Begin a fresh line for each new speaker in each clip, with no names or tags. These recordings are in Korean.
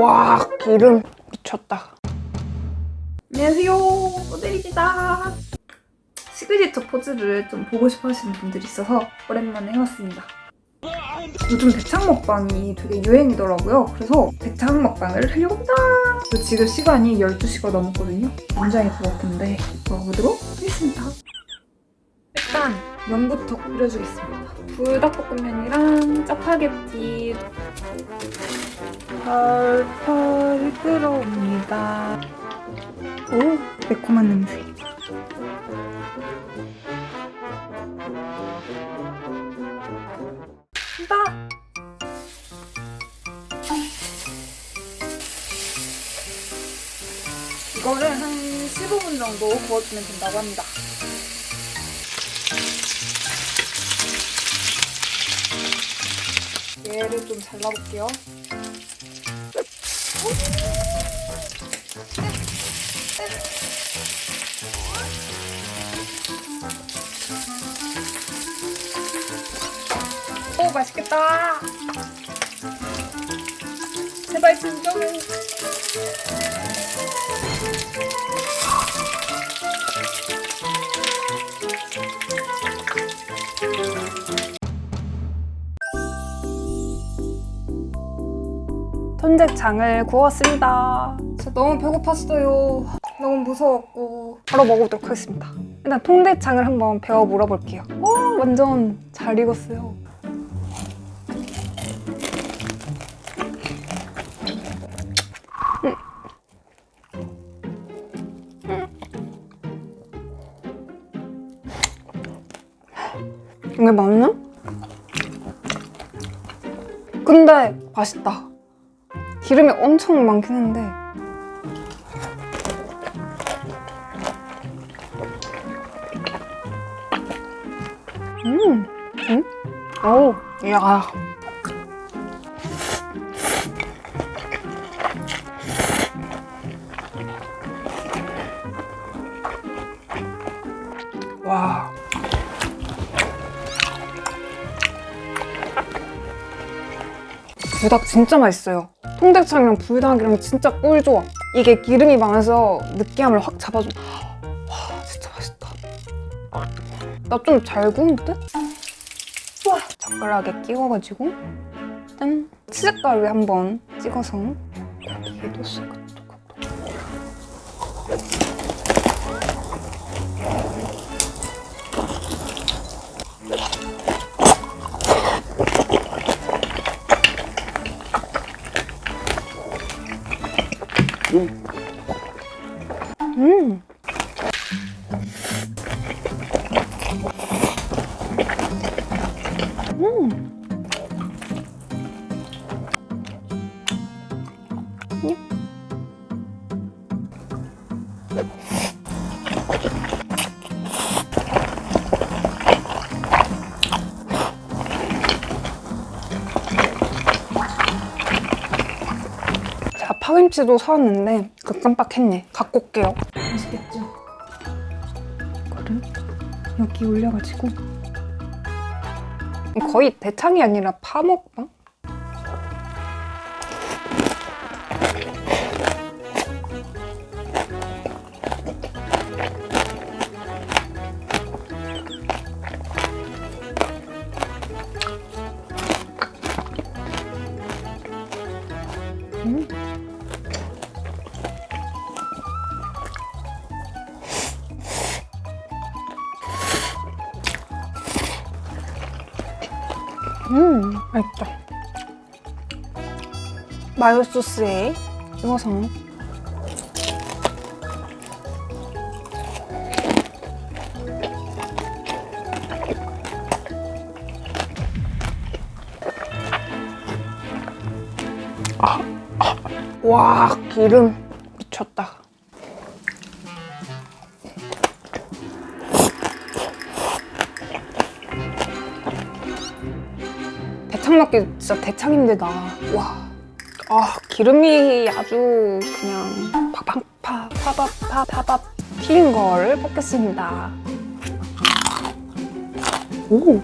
와 기름 미쳤다.
안녕하세요. 모델입니다. 시그니처 포즈를 좀 보고 싶어 하시는 분들이 있어서 오랜만에 해왔습니다. 요즘 대창 먹방이 되게 유행이더라고요. 그래서 대창 먹방을 하려고 합니다. 지금 시간이 12시가 넘었거든요. 굉장히 배고픈데 먹어보도록 하겠습니다. 일단 면부터 끓여주겠습니다. 불닭볶음면이랑 짜파게티 펄펄 끓어옵니다. 오 매콤한 냄새. 간다! 이거를 한 15분 정도 구워주면 된다고 합니다. 얘를 좀 잘라볼게요 오 맛있겠다. 제발 진정 해 통대창을 구웠습니다. 진짜 너무 배고팠어요. 너무 무서웠고. 바로 먹어보도록 하겠습니다. 일단 통대창을 한번 배워 물어볼게요. 오 완전 잘 익었어요. 이게 맞나? 근데 맛있다. 기름이 엄청 많긴 한데 음, 음, 오, 야. 와. 불닭 진짜 맛있어요. 통대창이랑 불닭이랑 진짜 꿀 좋아. 이게 기름이 많아서 느끼함을 확 잡아줘. 와 진짜 맛있다. 나 좀 잘 구운 듯? 와 젓가락에 끼워가지고 짠! 치즈가루에 한번 찍어서 고기에도 쓱 음. 음. 자, 파김치도 사왔는데 그 깜빡했네. 갖고 올게요. 맛있겠죠? 이거를 여기 올려가지고 거의 대창이 아니라 파먹방? 음. 음, 맛있다. 마요 소스에 찍어서 와, 기름 미쳤다. 대창 먹기 진짜 대창인데 나. 와. 아, 기름이 아주 그냥 팍팍파 파밥파 파밥 튀긴 걸 볶겠습니다. 오.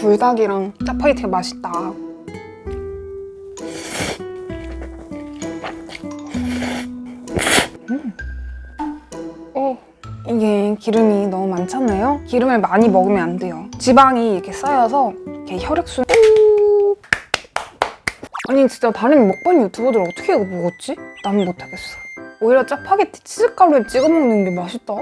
불닭이랑 짜파게티가 맛있다. 음. 어, 이게 기름이 너무 많잖아요? 기름을 많이 먹으면 안 돼요. 지방이 이렇게 쌓여서 이렇게 혈액순. 아니 진짜 다른 먹방 유튜버들 어떻게 이거 먹었지? 난 못하겠어. 오히려 짜파게티 치즈가루에 찍어 먹는 게 맛있다.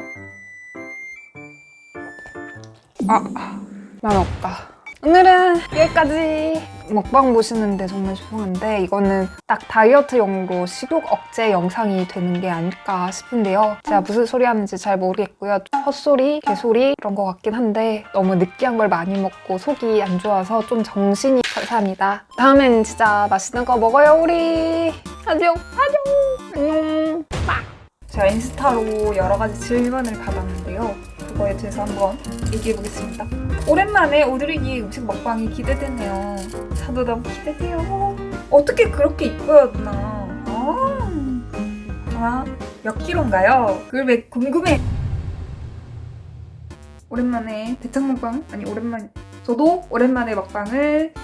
아, 난 없다. 오늘은 여기까지. 먹방 보시는데 정말 죄송한데 이거는 딱 다이어트용으로 식욕 억제 영상이 되는 게 아닐까 싶은데요. 제가 무슨 소리 하는지 잘 모르겠고요. 헛소리, 개소리 이런 것 같긴 한데 너무 느끼한 걸 많이 먹고 속이 안 좋아서 좀 정신이 감사합니다. 다음엔 진짜 맛있는 거 먹어요 우리. 안녕, 안녕, 안녕.
제가 인스타로 여러 가지 질문을 받았는데요. 그거에 대해서 한번 얘기해 보겠습니다. 오랜만에 오드리기 음식 먹방이 기대되네요. 저도 너무 기대돼요. 어떻게 그렇게 이뻐요, 누나? 아, 아, 몇 킬로인가요? 그걸 왜 궁금해? 오랜만에 대창 먹방 아니 오랜만 저도 오랜만에 먹방을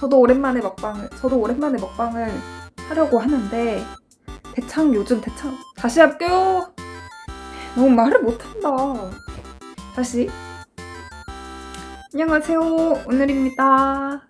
저도 오랜만에 먹방을 저도 오랜만에 먹방을 하려고 하는데 대창 요즘 대창 다시 할게요. 너무 말을 못한다. 다시 안녕하세요 오늘입니다.